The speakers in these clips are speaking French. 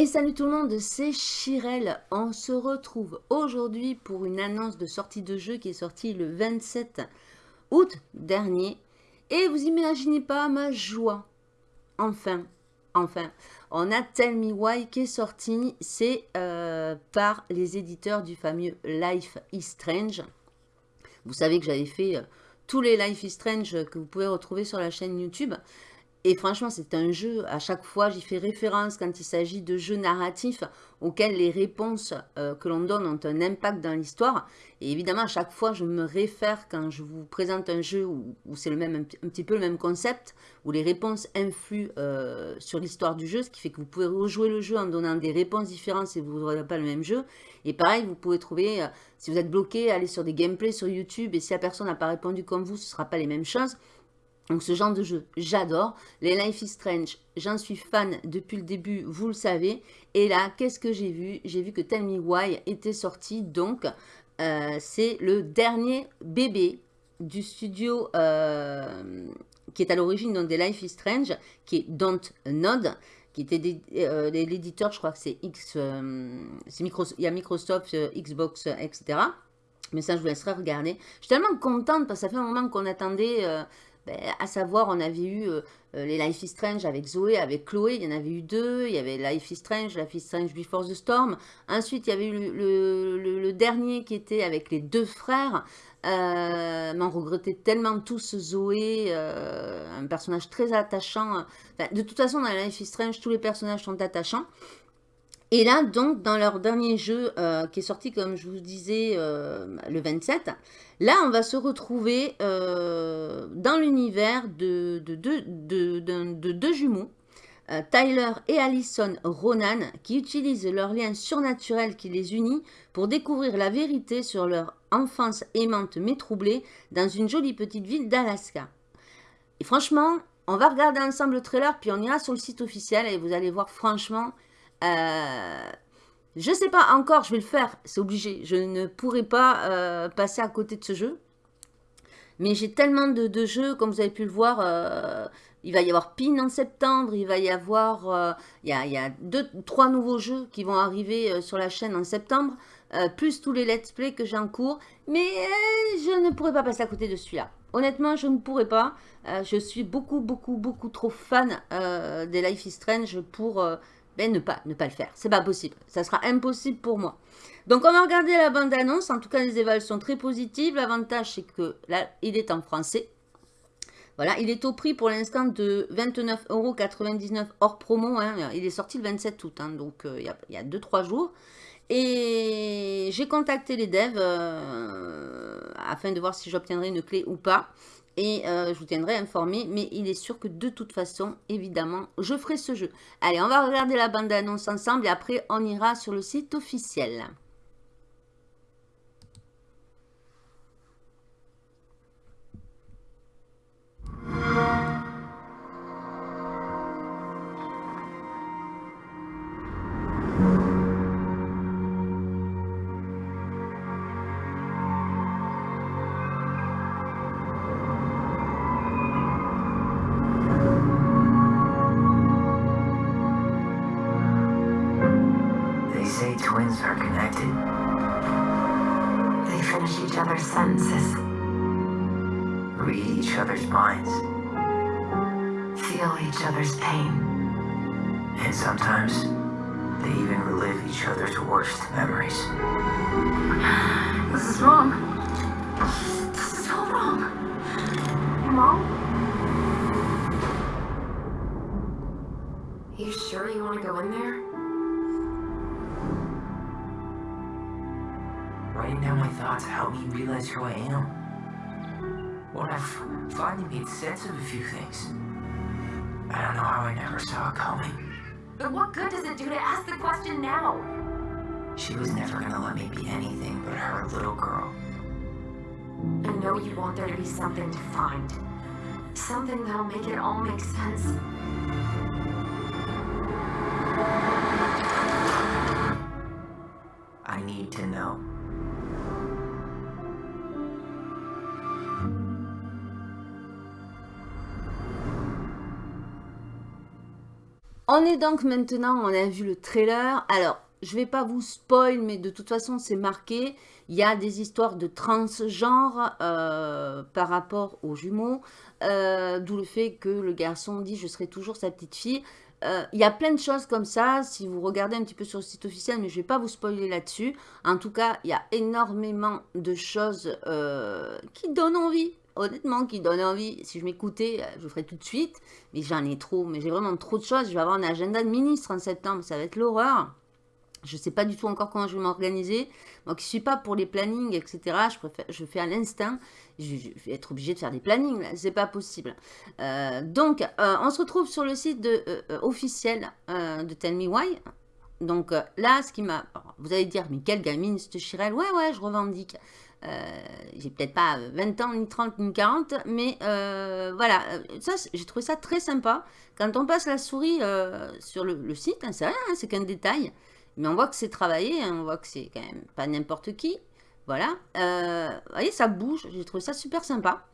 Et salut tout le monde, c'est Chirel. On se retrouve aujourd'hui pour une annonce de sortie de jeu qui est sortie le 27 août dernier. Et vous imaginez pas ma joie. Enfin, enfin, on a Tell Me Why qui est sorti. C'est euh, par les éditeurs du fameux Life is Strange. Vous savez que j'avais fait euh, tous les Life is Strange que vous pouvez retrouver sur la chaîne YouTube. Et franchement, c'est un jeu, à chaque fois, j'y fais référence quand il s'agit de jeux narratifs auxquels les réponses euh, que l'on donne ont un impact dans l'histoire. Et évidemment, à chaque fois, je me réfère quand je vous présente un jeu où, c'est le même, un, petit peu le même concept, où les réponses influent euh, sur l'histoire du jeu, ce qui fait que vous pouvez rejouer le jeu en donnant des réponses différentes si vous n'aurez pas le même jeu. Et pareil, vous pouvez trouver, euh, si vous êtes bloqué, aller sur des gameplays sur YouTube, et si la personne n'a pas répondu comme vous, ce ne sera pas les mêmes choses. Donc ce genre de jeu, j'adore. Les Life is Strange, j'en suis fan depuis le début, vous le savez. Et là, qu'est-ce que j'ai vu? J'ai vu que Tell Me Why était sorti. Donc, euh, c'est le dernier bébé du studio euh, qui est à l'origine des Life is Strange, qui est Don't Nod, qui était euh, l'éditeur, je crois que c'est X, a Microsoft, Xbox, etc. Mais ça, je vous laisserai regarder. Je suis tellement contente parce que ça fait un moment qu'on attendait à savoir, on avait eu euh, euh, les Life is Strange avec Zoé, avec Chloé, il y en avait eu deux. Il y avait Life is Strange, Life is Strange Before the Storm. Ensuite, il y avait eu le, dernier qui était avec les deux frères. Euh, on regrettait tellement tous Zoé, un personnage très attachant. de toute façon, dans Life is Strange, tous les personnages sont attachants. Et là, donc, dans leur dernier jeu, euh, qui est sorti, comme je vous disais, euh, le 27, là, on va se retrouver euh, dans l'univers de, de, deux jumeaux, Tyler et Allison Ronan, qui utilisent leur lien surnaturel qui les unit pour découvrir la vérité sur leur enfance aimante mais troublée dans une jolie petite ville d'Alaska. Et franchement, on va regarder ensemble le trailer, puis on ira sur le site officiel et vous allez voir, franchement, euh, je sais pas encore, je vais le faire, c'est obligé. Je ne pourrai pas euh, passer à côté de ce jeu. Mais j'ai tellement de, jeux, comme vous avez pu le voir, euh, il va y avoir PIN en septembre, il va y avoir, il, y a, il, y deux, trois nouveaux jeux qui vont arriver sur la chaîne en septembre, plus tous les let's play que j'ai en cours, mais je ne pourrai pas passer à côté de celui-là. Honnêtement, je ne pourrais pas. je suis beaucoup, beaucoup, beaucoup trop fan des Life is Strange pour ben, ne, pas, ne pas le faire. C'est pas possible. Ça sera impossible pour moi. Donc, on va regarder la bande-annonce. En tout cas, les évaluations très positives. L'avantage, c'est que là, il est en français. Voilà, il est au prix pour l'instant de 29,99€ hors promo. Hein. Il est sorti le 27 août, hein, donc euh, il y a 2-3 jours. Et j'ai contacté les devs euh, afin de voir si j'obtiendrai une clé ou pas et euh, je vous tiendrai informé. Mais il est sûr que de toute façon, évidemment, je ferai ce jeu. Allez, on va regarder la bande-annonce ensemble et après, on ira sur le site officiel. Minds. Feel each other's pain. And sometimes, they even relive each other's worst memories. This is wrong. This is so wrong. Mom? You sure you want to go in there? Writing down my thoughts helped me realize who I am. I finally made sense of a few things. I don't know how I never saw it coming. But what good does it do to ask the question now? She was never gonna let me be anything but her little girl. I know you want there to be something to find. Something that'll make it all make sense. On est donc maintenant, on a vu le trailer. Alors, je vais pas vous spoil, mais de toute façon, c'est marqué. Il y a des histoires de transgenre euh, par rapport aux jumeaux. Euh, d'où le fait que le garçon dit « je serai toujours sa petite fille euh, il y a plein de choses comme ça, si vous regardez un petit peu sur le site officiel, mais je ne vais pas vous spoiler là-dessus. En tout cas, il y a énormément de choses qui donnent envie honnêtement, qui donne envie. Si je m'écoutais, je le ferais tout de suite. Mais j'en ai trop. Mais j'ai vraiment trop de choses. Je vais avoir un agenda de ministre en septembre. Ça va être l'horreur. Je ne sais pas du tout encore comment je vais m'organiser. Moi qui ne suis pas pour les plannings, etc., je, fais à l'instinct. Je, vais être obligée de faire des plannings, Ce n'est pas possible. Euh, donc, euh, on se retrouve sur le site euh, officiel de Tell Me Why. Donc là, ce qui m'a... Vous allez dire, mais quelle gamine, cette Chirel? Ouais, ouais, je revendique. J'ai peut-être pas 20 ans, ni 30, ni 40, mais voilà, ça, j'ai trouvé ça très sympa. Quand on passe la souris sur le, site, hein, c'est rien, hein, c'est qu'un détail. Mais on voit que c'est travaillé, hein, on voit que c'est quand même pas n'importe qui. Voilà. Euh, vous voyez, ça bouge. J'ai trouvé ça super sympa.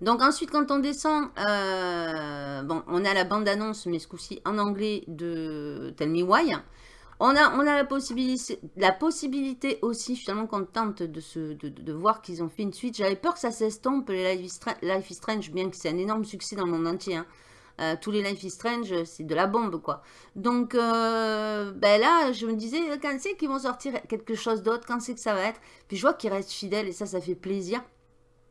Donc ensuite, quand on descend, euh, bon, on a la bande-annonce, mais ce coup-ci en anglais de Tell Me Why. On a, la, possibilité, aussi, je suis tellement contente de, voir qu'ils ont fait une suite. J'avais peur que ça s'estompe, les Life is, Strange, bien que c'est un énorme succès dans le monde entier. Hein. Euh, tous les Life is Strange, c'est de la bombe, quoi. Donc, euh, ben là, je me disais, quand c'est qu'ils vont sortir quelque chose d'autre, quand c'est que ça va être? Puis je vois qu'ils restent fidèles et ça, ça fait plaisir.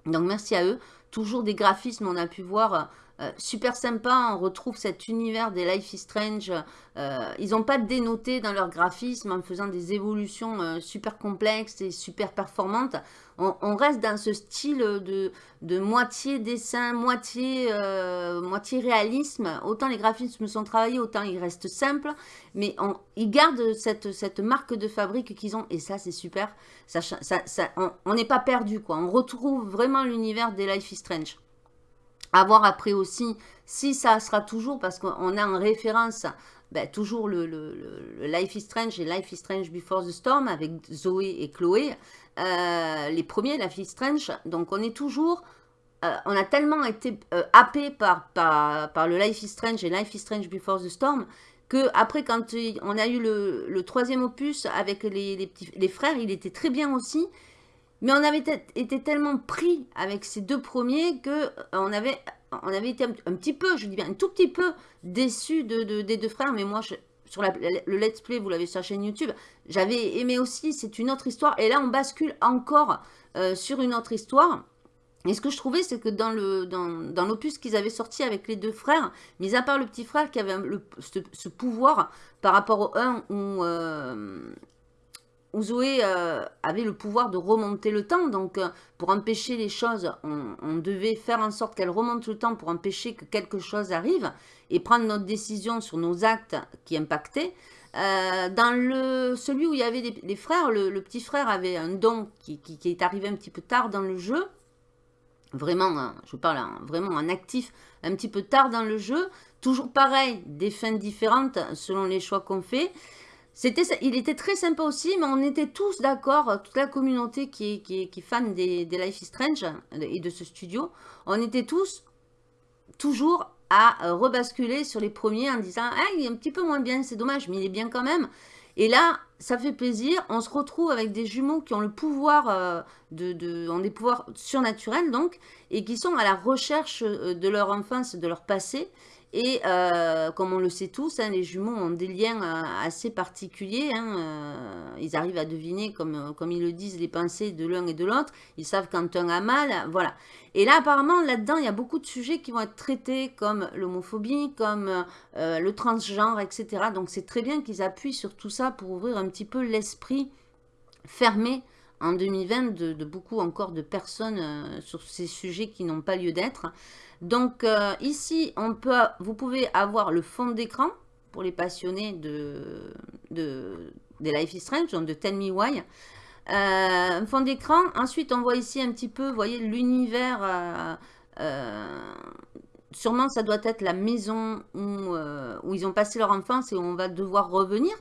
Donc, merci à eux. Toujours des graphismes, on a pu voir... Euh, super sympa, on retrouve cet univers des Life is Strange. ils n'ont pas dénoté dans leur graphisme en faisant des évolutions super complexes et super performantes on, reste dans ce style de, moitié dessin, moitié, euh, moitié réalisme. Autant les graphismes sont travaillés, autant ils restent simples. Mais ils gardent cette, marque de fabrique qu'ils ont. Et ça, c'est super. on n'est pas perdu. quoi. On retrouve vraiment l'univers des Life is Strange. À voir après aussi si ça sera toujours, parce qu'on a en référence ben, toujours le, Life is Strange et Life is Strange Before the Storm avec Zoé et Chloé. Euh, les premiers, Life is Strange. Donc on est toujours... Euh, on a tellement été euh, happé par, par, le Life is Strange et Life is Strange Before the Storm que après quand on a eu le, troisième opus avec les, les frères, il était très bien aussi. Mais on avait été tellement pris avec ces deux premiers que on avait on avait été un, petit peu, je dis bien un tout petit peu déçu de, des deux frères, mais moi, sur le let's play, vous l'avez sur la chaîne YouTube, j'avais aimé aussi, c'est une autre histoire, et là on bascule encore euh, sur une autre histoire. Et ce que je trouvais, c'est que dans l'opus dans, qu'ils avaient sorti avec les deux frères, mis à part le petit frère qui avait ce, pouvoir par rapport au 1 où, euh, où Zoé euh, avait le pouvoir de remonter le temps. Donc, euh, pour empêcher les choses, on, devait faire en sorte qu'elle remonte le temps pour empêcher que quelque chose arrive et prendre notre décision sur nos actes qui impactaient. Euh, dans le, celui où il y avait les, frères, le, petit frère avait un don qui, est arrivé un petit peu tard dans le jeu. Vraiment, hein, je parle vraiment en actif, un petit peu tard dans le jeu. Toujours pareil, des fins différentes selon les choix qu'on fait il était très sympa aussi, mais on était tous d'accord, toute la communauté qui est, fan des, Life is Strange et de ce studio, on était tous toujours à rebasculer sur les premiers en disant ah, il est un petit peu moins bien, c'est dommage, mais il est bien quand même ». Et là, ça fait plaisir. On se retrouve avec des jumeaux qui ont le pouvoir, euh, de, ont des pouvoirs surnaturels donc, et qui sont à la recherche euh, de leur enfance, de leur passé, et euh, comme on le sait tous, hein, les jumeaux ont des liens euh, assez particuliers. Hein, euh, ils arrivent à deviner, comme, ils le disent, les pensées de l'un et de l'autre. Ils savent quand un a mal. Voilà. Et là, apparemment, là-dedans, il y a beaucoup de sujets qui vont être traités comme l'homophobie, comme le transgenre, etc. Donc, c'est très bien qu'ils appuient sur tout ça pour ouvrir un petit peu l'esprit fermé en 2020 de, de, beaucoup encore de personnes sur ces sujets qui n'ont pas lieu d'être. Donc euh, ici, on peut, vous pouvez avoir le fond d'écran pour les passionnés de, de, des Life is Strange, donc de Tell Me Why. Euh, fond d'écran. Ensuite, on voit ici un petit peu, vous voyez, l'univers. Euh, euh, sûrement, ça doit être la maison où, où, ils ont passé leur enfance et où on va devoir revenir.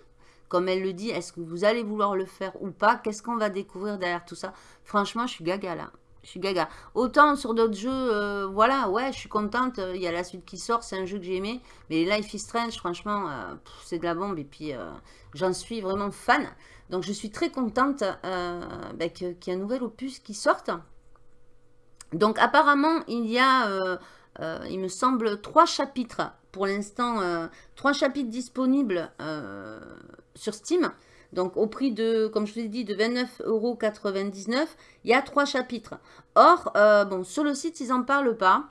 Comme elle le dit, est-ce que vous allez vouloir le faire ou pas? Qu'est-ce qu'on va découvrir derrière tout ça? Franchement, je suis gaga là. Je suis gaga. Autant sur d'autres jeux, euh, voilà, ouais, je suis contente. Il y a la suite qui sort, c'est un jeu que j'ai aimé. Mais Life is Strange, franchement, euh, c'est de la bombe. Et puis, euh, j'en suis vraiment fan. Donc, je suis très contente bah, qu'il y ait un nouvel opus qui sorte. Donc, apparemment, il y a, il me semble, trois chapitres. Pour l'instant, trois chapitres disponibles sur Steam. Donc au prix de, comme je vous ai dit, de 29,99€, il y a trois chapitres. Or, euh, bon, sur le site, ils n'en parlent pas.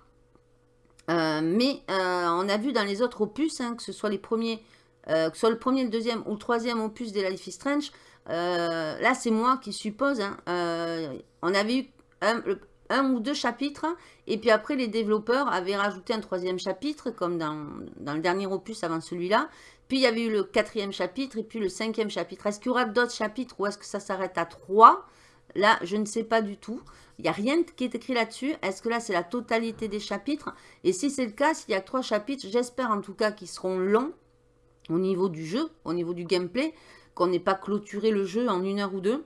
Euh, mais euh, on a vu dans les autres opus, hein, que ce soit les premiers, que ce soit le premier, le deuxième ou le troisième opus des Life is Strange, là c'est moi qui suppose, hein, on avait eu un, ou deux chapitres, et puis après les développeurs avaient rajouté un troisième chapitre, comme dans, dans le dernier opus avant celui-là, puis il y avait eu le quatrième chapitre et puis le cinquième chapitre. Est-ce qu'il y aura d'autres chapitres ou est-ce que ça s'arrête à trois? Là, je ne sais pas du tout. Il n'y a rien qui est écrit là-dessus. Est-ce que là, c'est la totalité des chapitres? Et si c'est le cas, s'il y a trois chapitres, j'espère en tout cas qu'ils seront longs au niveau du jeu, au niveau du gameplay, qu'on n'ait pas clôturé le jeu en une heure ou deux.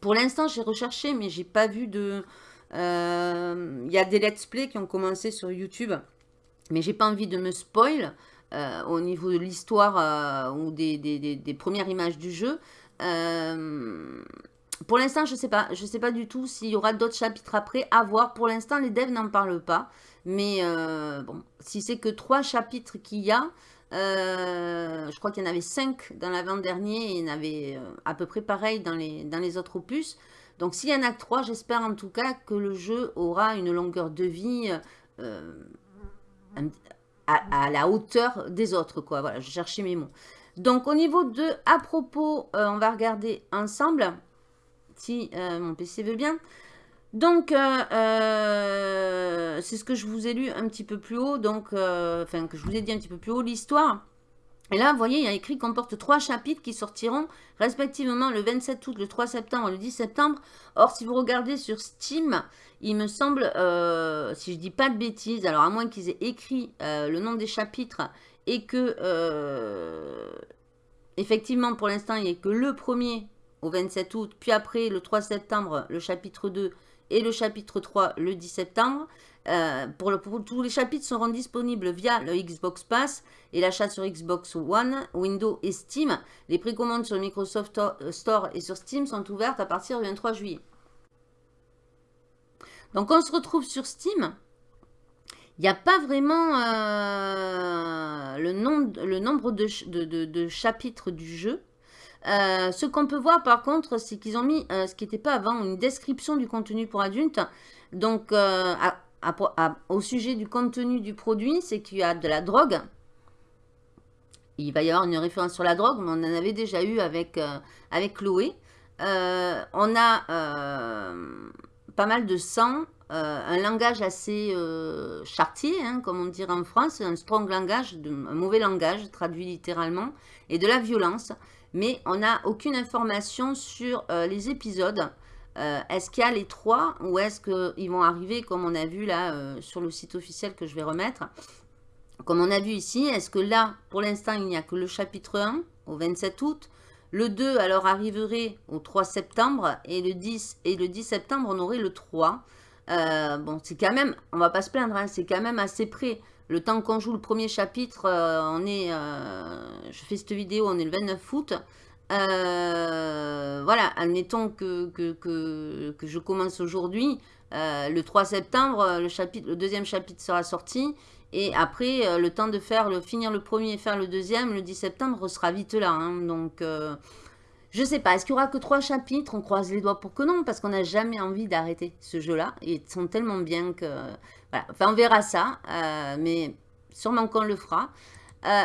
Pour l'instant, j'ai recherché, mais j'ai pas vu de... Euh, il y a des let's play qui ont commencé sur YouTube, mais j'ai pas envie de me spoil. Euh, au niveau de l'histoire euh, ou des, premières images du jeu. Euh, pour l'instant, je ne sais pas. Je sais pas du tout s'il y aura d'autres chapitres après. À voir. Pour l'instant, les devs n'en parlent pas. Mais bon, si c'est que trois chapitres qu'il y a, je crois qu'il y en avait cinq dans l'avant-dernier et il y en avait à peu près pareil dans les, dans les autres opus. Donc s'il y en a que trois, j'espère en tout cas que le jeu aura une longueur de vie à, la hauteur des autres, quoi. Voilà, je cherchais mes mots. Donc, au niveau de à propos, euh, on va regarder ensemble, si euh, mon PC veut bien. Donc, euh, c'est ce que je vous ai lu un petit peu plus haut, donc, enfin, que je vous ai dit un petit peu plus haut, l'histoire. Et là, vous voyez, il y a écrit comporte trois chapitres qui sortiront respectivement le 27 août, le 3 septembre et le 10 septembre. Or, si vous regardez sur Steam, il me semble, euh, si je dis pas de bêtises, alors à moins qu'ils aient écrit euh, le nom des chapitres et que, euh, effectivement, pour l'instant, il n'y ait que le premier au 27 août, puis après, le 3 septembre, le chapitre 2 et le chapitre 3 le 10 septembre. Pour, tous les chapitres seront disponibles via le Xbox Pass et l'achat sur Xbox One, Windows et Steam. Les précommandes sur le Microsoft Store et sur Steam sont ouvertes à partir du 23 juillet. Donc, on se retrouve sur Steam. Il n'y a pas vraiment euh, le, nombre de, chapitres du jeu. Euh, ce qu'on peut voir par contre, c'est qu'ils ont mis, euh, ce qui n'était pas avant, une description du contenu pour adultes. Donc, au sujet du contenu du produit, c'est qu'il y a de la drogue. Il va y avoir une référence sur la drogue, mais on en avait déjà eu avec, avec Chloé. on a pas mal de sang, euh, un langage assez euh, chartier, hein, comme on dirait en France, un strong langage, un mauvais langage, traduit littéralement, et de la violence. Mais on n'a aucune information sur euh, les épisodes. Est-ce qu'il y a les trois ou est-ce qu'ils vont arriver, comme on a vu là sur le site officiel que je vais remettre Comme on a vu ici, est-ce que là, pour l'instant, il n'y a que le chapitre 1 au 27 août le 2, alors, arriverait au 3 septembre. Et le 10, et le 10 septembre, on aurait le 3. Euh, bon, c'est quand même, on va pas se plaindre, hein, c'est quand même assez près. Le temps qu'on joue le premier chapitre, euh, on est, euh, je fais cette vidéo, on est le 29 août. Voilà, admettons que, que, que, que je commence aujourd'hui. le 3 septembre, le, chapitre, le deuxième chapitre sera sorti. Et après, euh, le temps de faire le finir le premier et faire le deuxième, le 10 septembre, sera vite là. Hein. Donc, euh, je sais pas. Est-ce qu'il y aura que trois chapitres? On croise les doigts pour que non, parce qu'on n'a jamais envie d'arrêter ce jeu-là. Ils sont tellement bien que... Voilà. Enfin, on verra ça, euh, mais sûrement qu'on le fera.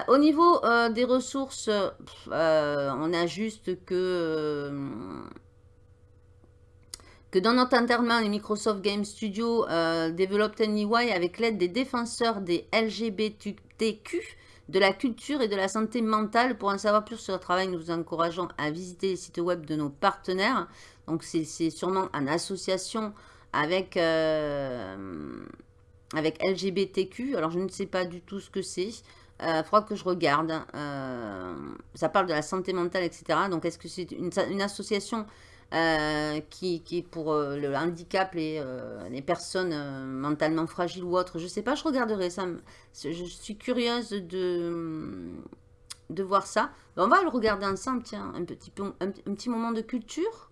Au niveau des ressources, on a juste que dans notre enterrement, les Microsoft Game Studio euh, développent un UI avec l'aide des défenseurs des LGBTQ, de la culture et de la santé mentale. Pour en savoir plus sur le travail, nous vous encourageons à visiter les sites web de nos partenaires. Donc, c'est sûrement en association avec, euh, avec LGBTQ. Alors, je ne sais pas du tout ce que c'est. Il euh, faudra que je regarde. Euh, ça parle de la santé mentale, etc. Donc, est-ce que c'est une, association qui, qui, est pour le handicap, les, les personnes mentalement fragiles ou autres? Je ne sais pas, je regarderai ça. Je suis curieuse de, de voir ça. On va le regarder ensemble, tiens, un petit, peu, un, petit moment de culture.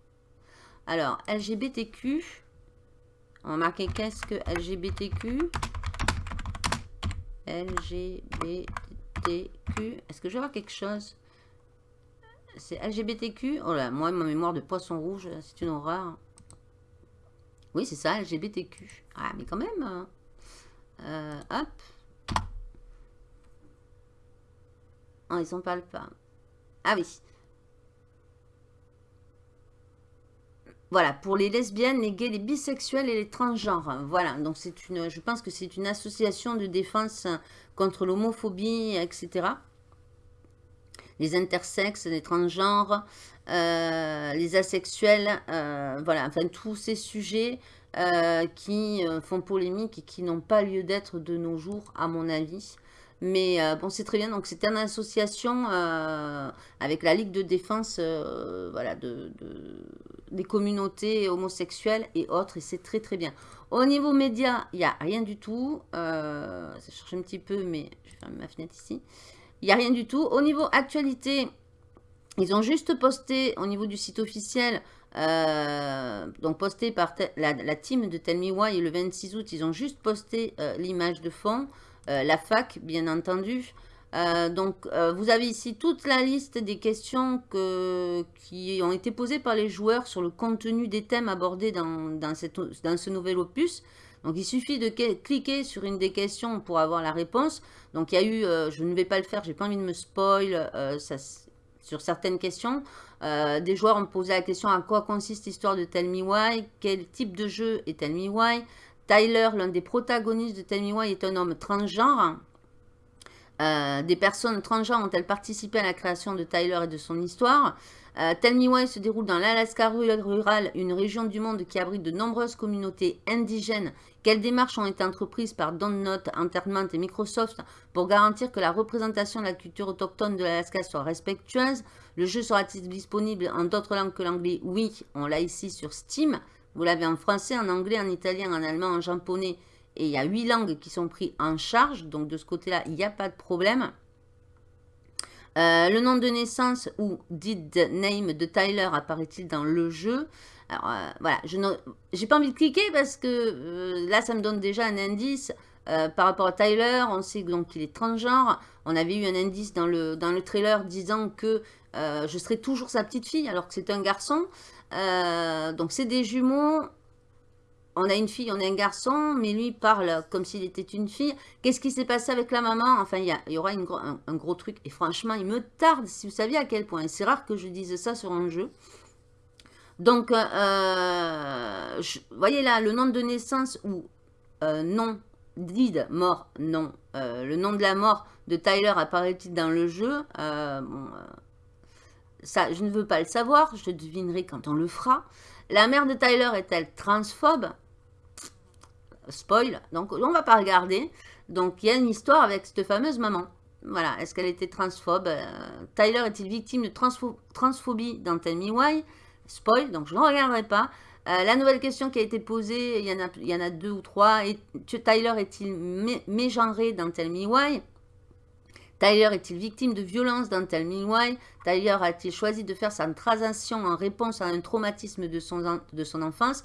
Alors, LGBTQ. On va marquer qu'est-ce que LGBTQ LGBTQ. Est-ce que je vais voir quelque chose? C'est LGBTQ Oh là, moi, ma mémoire de poisson rouge, c'est une horreur. Oui, c'est ça, LGBTQ. Ah, mais quand même. Hein. Euh, hop. Oh, ils pas le pas. Ah oui. Voilà, pour les lesbiennes, les gays, les bisexuels et les transgenres. Voilà, donc c'est une, je pense que c'est une association de défense contre l'homophobie, etc. Les intersexes, les transgenres, euh, les asexuels, euh, voilà, enfin tous ces sujets euh, qui font polémique et qui n'ont pas lieu d'être de nos jours, à mon avis. Mais euh, bon, c'est très bien. Donc, c'était une association euh, avec la Ligue de défense euh, voilà, de, des communautés homosexuelles et autres. Et c'est très, très bien. Au niveau média, il n'y a rien du tout. ça cherche un petit peu, mais je vais fermer ma fenêtre ici. Il n'y a rien du tout. Au niveau actualité, ils ont juste posté au niveau du site officiel donc posté par la, la, team de Tell Me Why le 26 août, ils ont juste posté l'image de fond. Euh, la fac, bien entendu. Euh, donc, euh, vous avez ici toute la liste des questions qui ont été posées par les joueurs sur le contenu des thèmes abordés dans, ce nouvel opus. Donc, il suffit de cliquer sur une des questions pour avoir la réponse. Donc, il y a eu, je ne vais pas le faire, j'ai pas envie de me spoil sur certaines questions. des joueurs ont posé la question à quoi consiste l'histoire de Tell Me Why, quel type de jeu est Tell Me Why, Tyler, l'un des protagonistes de Tell Me Why, est un homme transgenre. Euh, des personnes transgenres ont-elles participé à la création de Tyler et de son histoire? Tell Me Why se déroule dans l'Alaska rural, une région du monde qui abrite de nombreuses communautés indigènes. Quelles démarches ont été entreprises par Note, Entertainment et Microsoft pour garantir que la représentation de la culture autochtone de l'Alaska soit respectueuse? Le jeu sera-t-il disponible en d'autres langues que l'anglais? Oui, on l'a ici sur Steam. Vous l'avez en français, en anglais, en italien, en allemand, en japonais. Et il y a huit langues qui sont prises en charge. Donc de ce côté-là, il n'y a pas de problème. Euh, le nom de naissance ou did name de Tyler apparaît-il dans le jeu? Alors euh, voilà, je n'ai pas envie de cliquer parce que euh, là, ça me donne déjà un indice. par rapport à Tyler, on sait donc qu'il est transgenre. On avait eu un indice dans le, dans le trailer disant que je serais toujours sa petite fille alors que c'est un garçon. Euh, donc c'est des jumeaux. On a une fille, on a un garçon, mais lui parle comme s'il était une fille. Qu'est-ce qui s'est passé avec la maman? Enfin, il y, aura un, gros truc. Et franchement, il me tarde, si vous saviez à quel point. C'est rare que je dise ça sur un jeu. Donc, euh, vous voyez là, le nom de naissance ou euh, nom, did, mort, non. le nom de la mort de Tyler apparaît-il dans le jeu? Bon, ça, je ne veux pas le savoir, je devinerai quand on le fera. La mère de Tyler est-elle transphobe? Spoil, donc on va pas regarder. Donc il y a une histoire avec cette fameuse maman. Voilà, est-ce qu'elle était transphobe? Euh, Tyler est-il victime de transphobie dans Tell Me Why? Spoil, donc je ne regarderai pas. Euh, la nouvelle question qui a été posée, il y en a, il y en a deux ou trois. Et, Tyler est-il mégenré dans Tell Me Why? Tyler est-il victime de violence dans Tell Me Why? Tyler a-t-il choisi de faire sa transition en réponse à un traumatisme de son, enfance?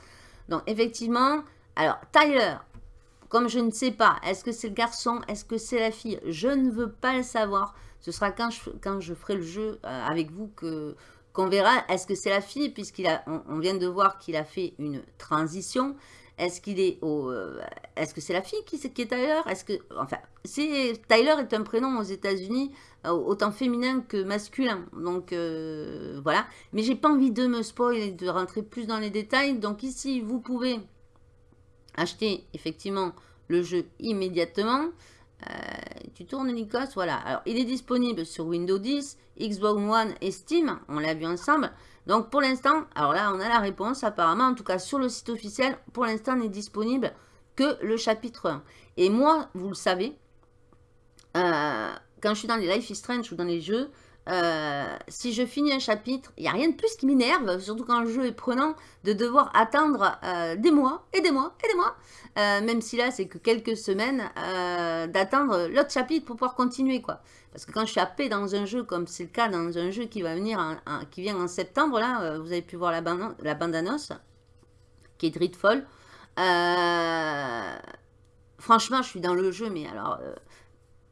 Donc effectivement, alors Tyler, comme je ne sais pas, est-ce que c'est le garçon, est-ce que c'est la fille? Je ne veux pas le savoir. Ce sera quand je, ferai le jeu euh, avec vous que qu'on verra. Est-ce que c'est la fille Puisqu'il on vient de voir qu'il a fait une transition? Est-ce qu'il est au... Euh, est-ce que c'est la fille qui, est Tyler? Est-ce que... Enfin, Tyler est un prénom aux États-Unis euh, autant féminin que masculin. Donc, euh, voilà. Mais j'ai pas envie de me spoiler de rentrer plus dans les détails. Donc ici, vous pouvez acheter effectivement le jeu immédiatement. tu tournes Nikos, voilà. Alors, il est disponible sur Windows 10, Xbox One et Steam. On l'a vu ensemble. Donc pour l'instant, alors là on a la réponse apparemment, en tout cas sur le site officiel, pour l'instant n'est disponible que le chapitre 1. Et moi, vous le savez, euh, quand je suis dans les Life is Strange ou dans les jeux, euh, si je finis un chapitre, il n'y a rien de plus qui m'énerve, surtout quand le jeu est prenant, de devoir attendre euh, des mois et des mois et des mois, euh, même si là c'est que quelques semaines, d'attendre l'autre chapitre pour pouvoir continuer quoi. Parce que quand je suis happé dans un jeu, comme c'est le cas dans un jeu qui va venir, qui vient en septembre, là, vous avez pu voir la, bande, la bande-annonce, qui est Dreadfall. franchement, je suis dans le jeu, mais alors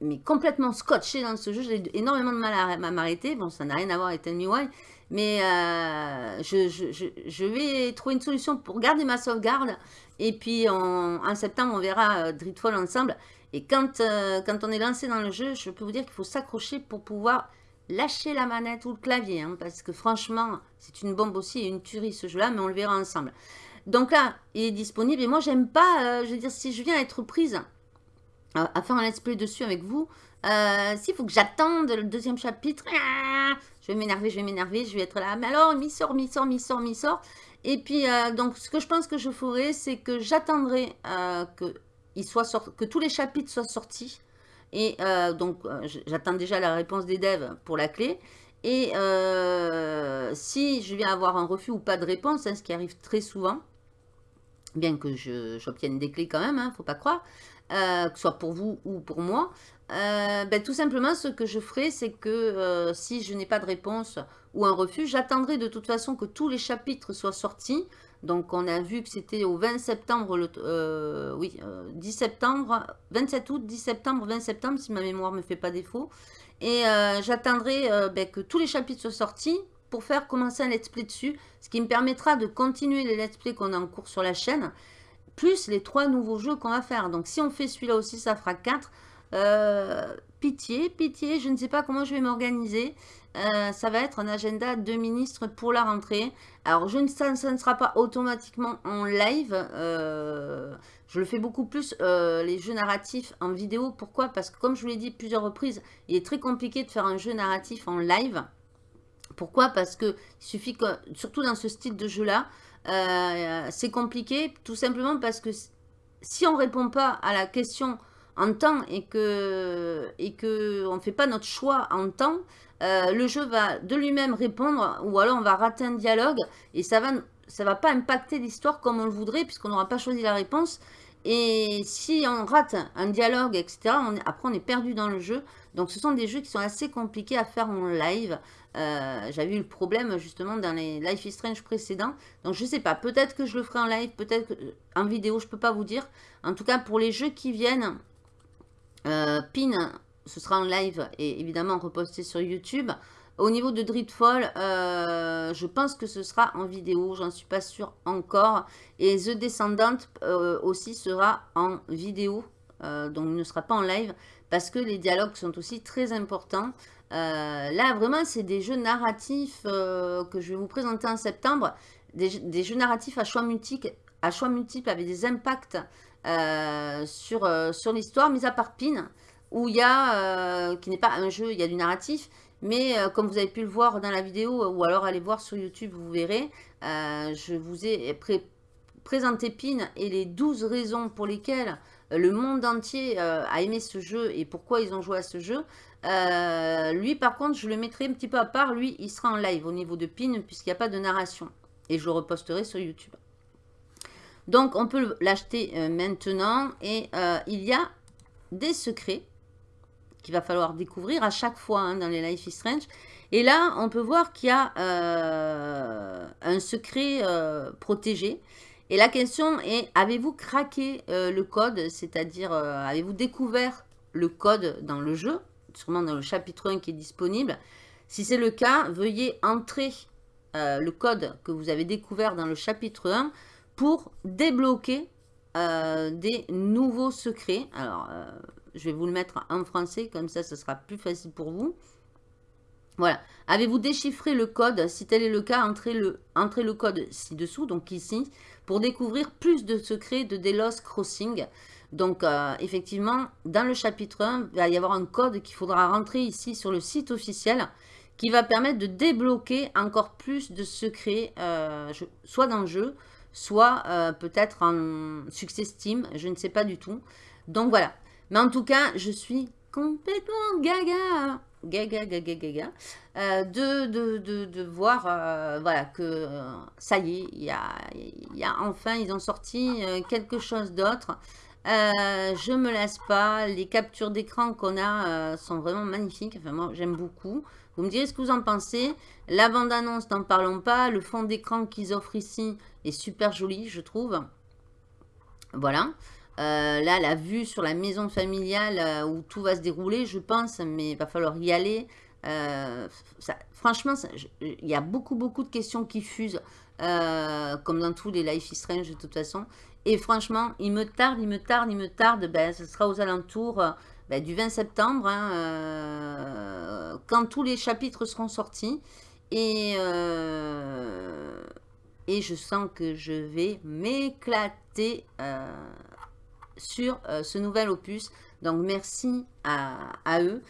mais complètement scotché dans ce jeu. J'ai énormément de mal à, m'arrêter. Bon, ça n'a rien à voir avec Tell Me Why. Mais euh, je, vais trouver une solution pour garder ma sauvegarde. Et puis en, septembre, on verra euh, Dreadfall ensemble. Et quand, euh, quand on est lancé dans le jeu, je peux vous dire qu'il faut s'accrocher pour pouvoir lâcher la manette ou le clavier. Hein, parce que franchement, c'est une bombe aussi et une tuerie ce jeu-là. Mais on le verra ensemble. Donc là, il est disponible. Et moi, j'aime pas, je veux dire, si je viens être prise à, faire un let's play dessus avec vous. Euh, S'il faut que j'attende le deuxième chapitre, ah, je vais m'énerver, je vais m'énerver, je vais être là. Mais alors, mi sort, mi sort, mi sort, mi sort. Et puis, euh, donc, ce que je pense que je ferai, c'est que j'attendrai euh, que, soit que tous les chapitres soient sortis. Et donc, j'attends déjà la réponse des devs pour la clé. Et si je viens avoir un refus ou pas de réponse, hein, ce qui arrive très souvent, bien que j'obtienne des clés quand même, ne hein, faut pas croire, euh, que ce soit pour vous ou pour moi, euh, ben, tout simplement, ce que je ferai, c'est que euh, si je n'ai pas de réponse ou un refus, j'attendrai de toute façon que tous les chapitres soient sortis. Donc, on a vu que c'était au 20 septembre, le, oui, 10 septembre, 27 août, 10 septembre, 20 septembre, si ma mémoire ne me fait pas défaut. Et j'attendrai ben, que tous les chapitres soient sortis pour faire commencer un let's play dessus, ce qui me permettra de continuer les let's play qu'on a en cours sur la chaîne plus les trois nouveaux jeux qu'on va faire. Donc si on fait celui-là aussi, ça fera 4. Euh, pitié, pitié, je ne sais pas comment je vais m'organiser. Euh, ça va être un agenda de ministres pour la rentrée. Alors, je ne, ça, ne sera pas automatiquement en live. Euh, je le fais beaucoup plus, les jeux narratifs en vidéo. Pourquoi? Parce que comme je vous l'ai dit plusieurs reprises, il est très compliqué de faire un jeu narratif en live. Pourquoi? Parce que suffit que, surtout dans ce style de jeu-là, euh, c'est compliqué tout simplement parce que si on répond pas à la question en temps et que et que on fait pas notre choix en temps, euh, le jeu va de lui-même répondre ou alors on va rater un dialogue et ça va ça va pas impacter l'histoire comme on le voudrait puisqu'on n'aura pas choisi la réponse. Et si on rate un dialogue, etc., après on est perdu dans le jeu. Donc ce sont des jeux qui sont assez compliqués à faire en live. Euh, j'avais eu le problème justement dans les Life is Strange précédents. Donc je sais pas, peut-être que je le ferai en live, peut-être en vidéo, je peux pas vous dire. En tout cas, pour les jeux qui viennent, euh, Pin, ce sera en live et évidemment reposté sur YouTube. Au niveau de Dreadfall, euh, je pense que ce sera en vidéo, j'en suis pas sûre encore. Et The Descendant aussi sera en vidéo, donc ne sera pas en live, parce que les dialogues sont aussi très importants. Euh, là, vraiment, c'est des jeux narratifs euh, que je vais vous présenter en septembre. Des, jeux narratifs à choix multiples, à choix avec des impacts euh, sur, sur l'histoire, mis à part Pin, où il y a, qui n'est pas un jeu, il y a du narratif, mais comme vous avez pu le voir dans la vidéo, ou alors allez voir sur YouTube, vous verrez, je vous ai présenté Pin et les 12 raisons pour lesquelles le monde entier a aimé ce jeu et pourquoi ils ont joué à ce jeu. Euh, lui, par contre, je le mettrai un petit peu à part. Lui, il sera en live au niveau de PIN, puisqu'il n'y a pas de narration. Et je le reposterai sur YouTube. Donc, on peut l'acheter euh, maintenant. Et euh, il y a des secrets qu'il va falloir découvrir à chaque fois hein, dans les Life is Strange. Et là, on peut voir qu'il y a un secret protégé. Et la question est, avez-vous craqué le code? C'est-à-dire, avez-vous découvert le code dans le jeu? Sûrement dans le chapitre 1 qui est disponible. Si c'est le cas, veuillez entrer euh, le code que vous avez découvert dans le chapitre 1 pour débloquer euh, des nouveaux secrets. Alors, euh, je vais vous le mettre en français, comme ça, ce sera plus facile pour vous. Voilà. Avez-vous déchiffré le code? Si tel est le cas, entrez le code ci-dessous, donc ici, pour découvrir plus de secrets de Delos Crossing. Donc, euh, effectivement, dans le chapitre 1, il va y avoir un code qu'il faudra rentrer ici sur le site officiel qui va permettre de débloquer encore plus de secrets, euh, soit dans le jeu, soit euh, peut-être en succès Steam, je ne sais pas du tout. Donc voilà. Mais en tout cas, je suis complètement gaga gaga, gaga, gaga, euh, de, de, de, de, voir euh, voilà, que euh, ça y est, il y a, y a, enfin, ils ont sorti quelque chose d'autre. je me lasse pas, les captures d'écran qu'on a sont vraiment magnifiques, enfin moi j'aime beaucoup. Vous me direz ce que vous en pensez. La bande-annonce, n'en parlons pas. Le fond d'écran qu'ils offrent ici est super joli, je trouve. Voilà. Euh, là, la vue sur la maison familiale euh, où tout va se dérouler, je pense, mais il va falloir y aller. Euh, franchement, il y a beaucoup, beaucoup de questions qui fusent, comme dans tous les Life is Strange de toute façon. Et franchement, il me tarde, il me tarde, il me tarde. Ben, ce sera aux alentours ben, du 20 septembre, hein, quand tous les chapitres seront sortis. Et, et je sens que je vais m'éclater sur euh, ce nouvel opus. Donc merci à, eux,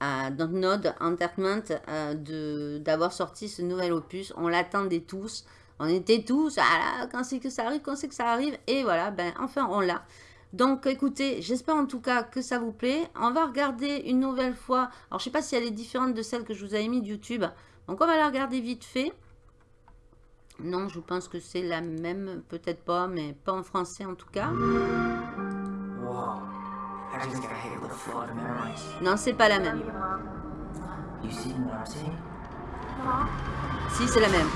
à Node Entertainment, euh, d'avoir sorti ce nouvel opus. On l'attendait tous. On était tous, ah quand c'est que ça arrive, quand c'est que ça arrive? Et voilà, ben enfin on l'a. Donc écoutez, j'espère en tout cas que ça vous plaît. On va regarder une nouvelle fois. Alors je sais pas si elle est différente de celle que je vous avais mis de YouTube. Donc on va la regarder vite fait. Non, je pense que c'est la même, peut-être pas, mais pas en français en tout cas. Non, c'est pas la même. Si, c'est la même.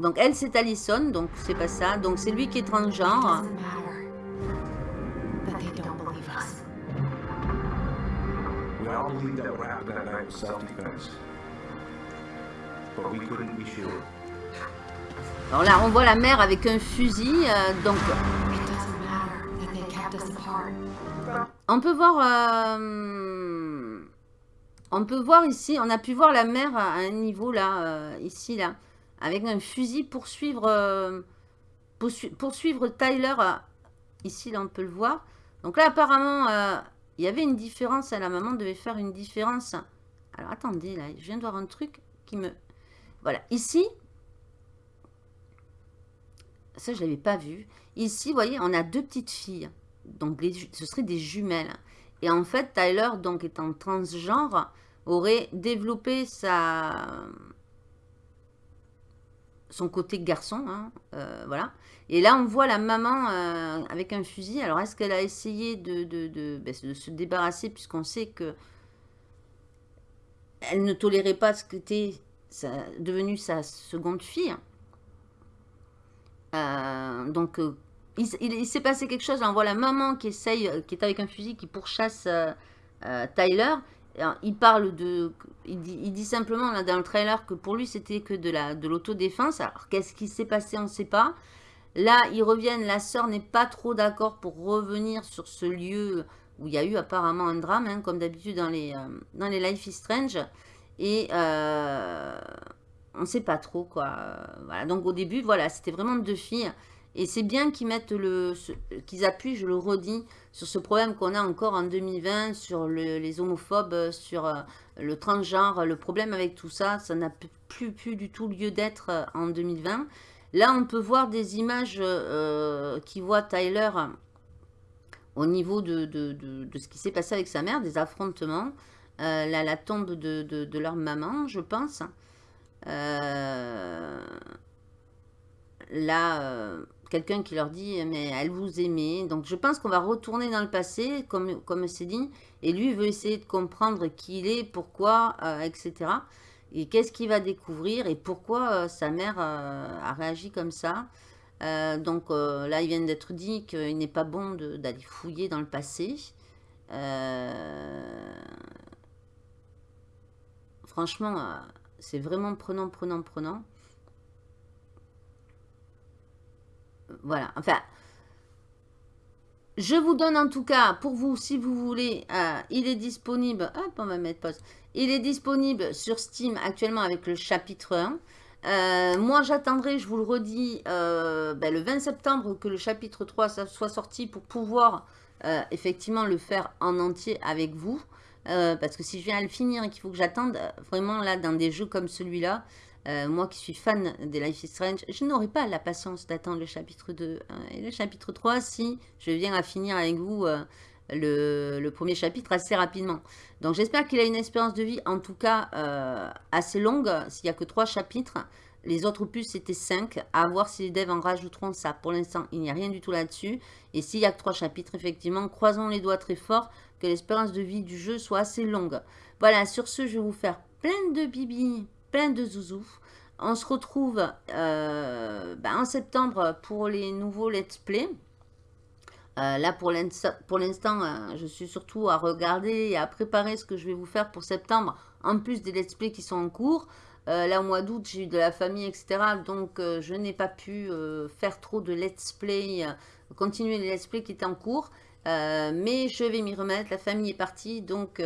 Donc elle, c'est Allison, donc c'est pas ça. Donc c'est lui qui est transgenre. We all believe that what happened that night was self-defense. But we couldn't be sure. Alors là, on voit la mère avec un fusil, euh, donc... On peut voir... Euh, on peut voir ici, on a pu voir la mère à un niveau là, euh, ici là, avec un fusil pour suivre, poursuivre Tyler. ici là, on peut le voir. Donc là, apparemment, il y avait une différence. La maman devait faire une différence. Alors attendez, là, je viens de voir un truc qui me... Voilà, ici, ça, je ne l'avais pas vu. Ici, vous voyez, on a deux petites filles. Donc, ce seraient des jumelles. Et en fait, Tyler, donc étant transgenre, aurait développé sa... son côté garçon. Hein, euh, voilà. Et là, on voit la maman euh, avec un fusil. Alors, est-ce qu'elle a essayé ben, de, se débarrasser, puisqu'on sait que elle ne tolérait pas ce que était devenu sa seconde fille euh, donc, euh, il, s'est passé quelque chose. on voit la maman qui essaye, euh, qui est avec un fusil, qui pourchasse Tyler. il parle de... Il dit, simplement là, dans le trailer que pour lui, c'était que de l'autodéfense. De Alors, qu'est-ce qui s'est passé On ne sait pas. Là, ils reviennent. La sœur n'est pas trop d'accord pour revenir sur ce lieu où il y a eu apparemment un drame, hein, comme d'habitude dans, les dans les Life is Strange. Et on ne sait pas trop quoi. Voilà. Donc au début, voilà, c'était vraiment deux filles. Et c'est bien qu'ils mettent le, qu'ils appuient, je le redis, sur ce problème qu'on a encore en 2020, sur les homophobes, sur euh, le transgenre, le problème avec tout ça, ça n'a plus, plus du tout lieu d'être euh, en 2020. Là, on peut voir des images euh, qui voient Tyler au niveau de, de, ce qui s'est passé avec sa mère, des affrontements, la tombe de, leur maman, je pense. Là, quelqu'un qui leur dit, mais elle vous aimait. Donc, je pense qu'on va retourner dans le passé, comme, comme c'est dit. Et lui, veut essayer de comprendre qui il est, pourquoi, euh, etc. Et qu'est-ce qu'il va découvrir et pourquoi sa mère a réagi comme ça. donc là, il vient d'être dit qu'il n'est pas bon d'aller fouiller dans le passé. franchement, c'est vraiment prenant, prenant, prenant. Voilà, enfin, je vous donne en tout cas, pour vous, si vous voulez, euh, il est disponible, hop, on va mettre pause, il est disponible sur Steam actuellement avec le chapitre 1. Euh, moi, j'attendrai, je vous le redis, euh, ben, le 20 septembre que le chapitre 3 soit sorti pour pouvoir effectivement le faire en entier avec vous. Parce que si je viens à le finir et qu'il faut que j'attende, vraiment là, dans des jeux comme celui-là, euh, moi qui suis fan des Life is Strange, je n'aurai pas la patience d'attendre le chapitre 2 et le chapitre 3 si je viens à finir avec vous le, premier chapitre assez rapidement. Donc j'espère qu'il a une espérance de vie, en tout cas euh, assez longue, s'il n'y a que trois chapitres. Les autres opus, c'était 5. À voir si les devs en rajouteront ça. Pour l'instant, il n'y a rien du tout là-dessus. Et s'il n'y a que trois chapitres, effectivement, croisons les doigts très fort que l'espérance de vie du jeu soit assez longue. Voilà, sur ce, je vais vous faire plein de bibi, plein de zouzous. On se retrouve euh, ben, en septembre pour les nouveaux let's play. Euh, là, pour l'instant, euh, je suis surtout à regarder et à préparer ce que je vais vous faire pour septembre, en plus des let's play qui sont en cours. là, au mois d'août, j'ai eu de la famille, etc. Donc, je n'ai pas pu faire trop de let's play, continuer les let's play qui étaient en cours. Mais je vais m'y remettre, la famille est partie, donc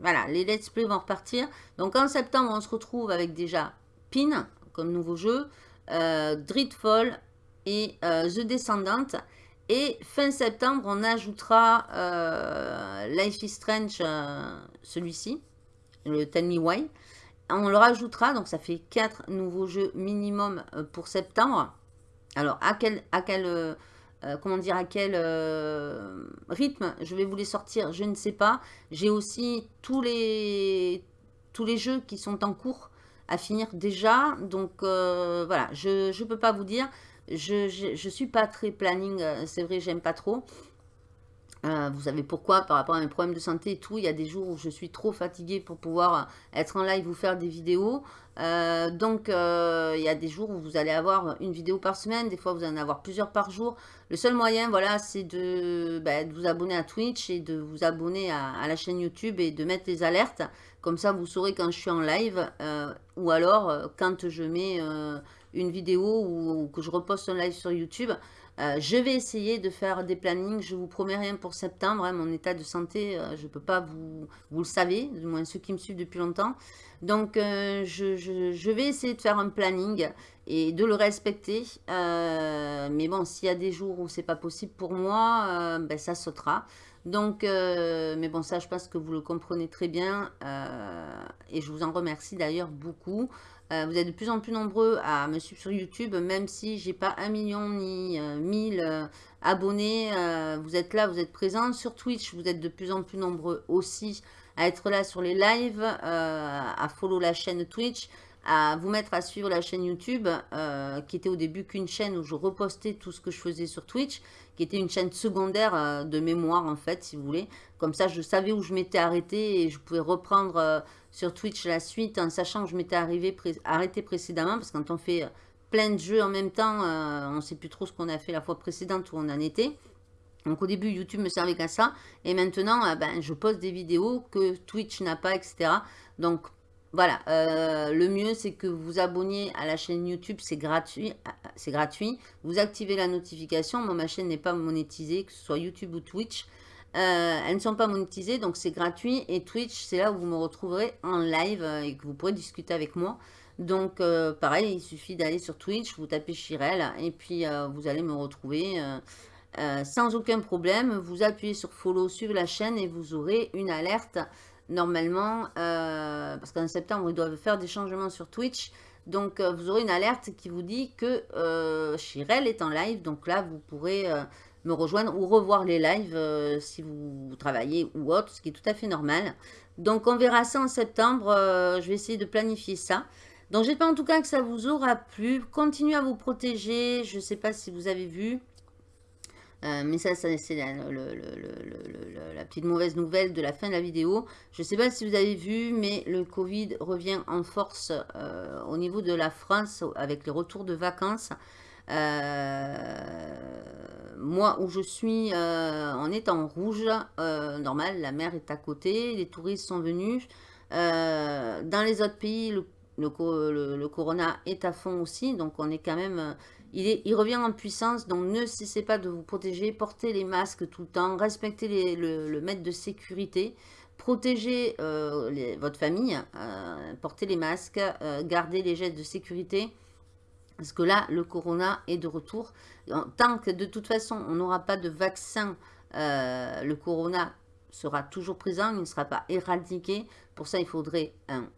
voilà, les let's play vont repartir. Donc en septembre, on se retrouve avec déjà Pin comme nouveau jeu, euh, Dreadfall et euh, The Descendant. Et fin septembre, on ajoutera euh, Life is Strange, euh, celui-ci, le Tell Me Why. On le rajoutera, donc ça fait 4 nouveaux jeux minimum pour septembre. Alors, à quel, à quel comment dire, à quel rythme je vais vous les sortir, je ne sais pas. J'ai aussi tous les, tous les jeux qui sont en cours à finir déjà. Donc euh, voilà, je ne peux pas vous dire. Je ne suis pas très planning, euh, c'est vrai, j'aime pas trop. Euh, vous savez pourquoi Par rapport à mes problèmes de santé et tout, il y a des jours où je suis trop fatiguée pour pouvoir être en live ou faire des vidéos. donc, il y a des jours où vous allez avoir une vidéo par semaine, des fois vous allez en avoir plusieurs par jour. Le seul moyen, voilà, c'est de, bah, vous abonner à Twitch et de vous abonner à, la chaîne YouTube et de mettre les alertes. Comme ça, vous saurez quand je suis en live euh, ou alors euh, quand je mets euh, une vidéo ou, que je reposte un live sur YouTube. Je vais essayer de faire des plannings. Je vous promets rien pour septembre. Hein. mon état de santé, je ne peux pas vous... Vous le savez, du moins ceux qui me suivent depuis longtemps. Donc, je, vais essayer de faire un planning et de le respecter. mais bon, s'il y a des jours où c'est pas possible pour moi, ben, ça sautera. Donc, euh, mais bon, ça, je pense que vous le comprenez très bien. Euh, et je vous en remercie d'ailleurs beaucoup. Euh, vous êtes de plus en plus nombreux à me suivre sur YouTube, même si j'ai pas un million ni mille abonnés. vous êtes là, vous êtes présents. Sur Twitch, vous êtes de plus en plus nombreux aussi à être là sur les lives, à follow la chaîne Twitch à vous mettre à suivre la chaîne YouTube, euh, qui était au début qu'une chaîne où je repostais tout ce que je faisais sur Twitch, qui était une chaîne secondaire euh, de mémoire en fait, si vous voulez. Comme ça, je savais où je m'étais arrêté et je pouvais reprendre euh, sur Twitch la suite en sachant que je m'étais arrêté précédemment, parce que quand on fait plein de jeux en même temps, on ne sait plus trop ce qu'on a fait la fois précédente où on en était. Donc au début, YouTube me servait qu'à ça. Et maintenant, ben, je poste des vidéos que Twitch n'a pas, etc. Donc voilà, euh, le mieux c'est que vous vous abonniez à la chaîne YouTube, c'est gratuit, c'est gratuit. Vous activez la notification, moi ma chaîne n'est pas monétisée, que ce soit YouTube ou Twitch. Euh, elles ne sont pas monétisées, donc c'est gratuit. Et Twitch, c'est là où vous me retrouverez en live euh, et que vous pourrez discuter avec moi. Donc pareil, il suffit d'aller sur Twitch, vous tapez Chirel et puis vous allez me retrouver sans aucun problème. Vous appuyez sur follow, suivre la chaîne et vous aurez une alerte normalement, euh, parce qu'en septembre, ils doivent faire des changements sur Twitch. Donc, euh, vous aurez une alerte qui vous dit que euh, est en live. Donc là, vous pourrez me rejoindre ou revoir les lives si vous travaillez ou autre, ce qui est tout à fait normal. Donc, on verra ça en septembre. je vais essayer de planifier ça. Donc, j'espère en tout cas que ça vous aura plu. Continuez à vous protéger. Je ne sais pas si vous avez vu. Euh, mais ça, c'est la, petite mauvaise nouvelle de la fin de la vidéo. Je ne sais pas si vous avez vu, mais le Covid revient en force euh, au niveau de la France avec les retours de vacances. Euh, moi, où je suis, on est en rouge, normal, la mer est à côté, les touristes sont venus. dans les autres pays, le, le, corona est à fond aussi, donc on est quand même il, revient en puissance, donc ne cessez pas de vous protéger, portez les masques tout le temps, respectez le, maître de sécurité, protégez euh, votre famille, euh, portez les masques, euh, gardez les gestes de sécurité, parce que là, le corona est de retour. Tant que de toute façon, on n'aura pas de vaccin, le corona sera toujours présent, il ne sera pas éradiqué. Pour ça, il faudrait un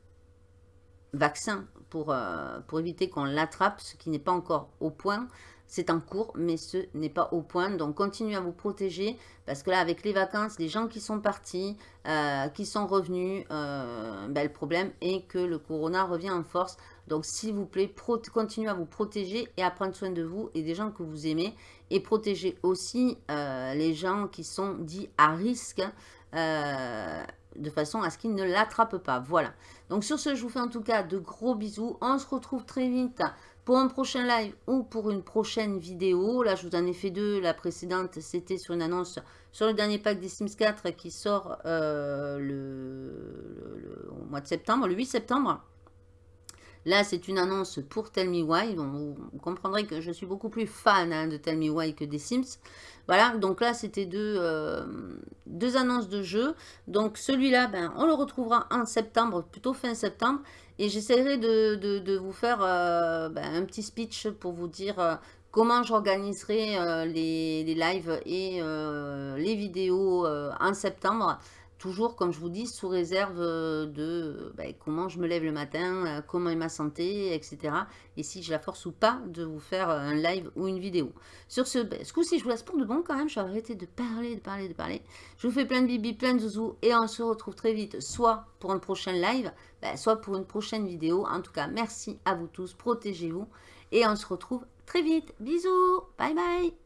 vaccin pour, euh, pour éviter qu'on l'attrape, ce qui n'est pas encore au point. c'est en cours, mais ce n'est pas au point. Donc, continuez à vous protéger parce que là, avec les vacances, les gens qui sont partis, euh, qui sont revenus, euh, ben, le problème est que le corona revient en force. Donc, s'il vous plaît, continuez à vous protéger et à prendre soin de vous et des gens que vous aimez. Et protégez aussi les gens qui sont dits à risque de façon à ce qu'ils ne l'attrapent pas. Voilà. Donc, sur ce, je vous fais en tout cas de gros bisous. On se retrouve très vite pour un prochain live ou pour une prochaine vidéo. Là, je vous en ai fait deux. La précédente, c'était sur une annonce sur le dernier pack des Sims 4 qui sort euh, le, mois de septembre, le 8 septembre. Là, c'est une annonce pour Tell Me Why. vous, comprendrez que je suis beaucoup plus fan hein, de Tell Me Why que des Sims. Voilà, donc là, c'était deux, euh, annonces de jeu. Donc celui-là, ben, on le retrouvera en septembre, plutôt fin septembre. Et j'essaierai de, vous faire euh, ben, un petit speech pour vous dire euh, comment j'organiserai les, les, lives et les vidéos en septembre. Toujours, comme je vous dis, sous réserve euh, de ben, comment je me lève le matin, euh, comment est ma santé, etc. Et si j'ai la force ou pas de vous faire euh, un live ou une vidéo. Sur ce, ben, ce coup-ci, je vous laisse pour de bon quand même. Je vais arrêter de parler, de parler, de parler. Je vous fais plein de bibi, plein de zouzous. Et on se retrouve très vite, soit pour un prochain live, ben, soit pour une prochaine vidéo. En tout cas, merci à vous tous. Protégez-vous. Et on se retrouve très vite. Bisous. Bye bye.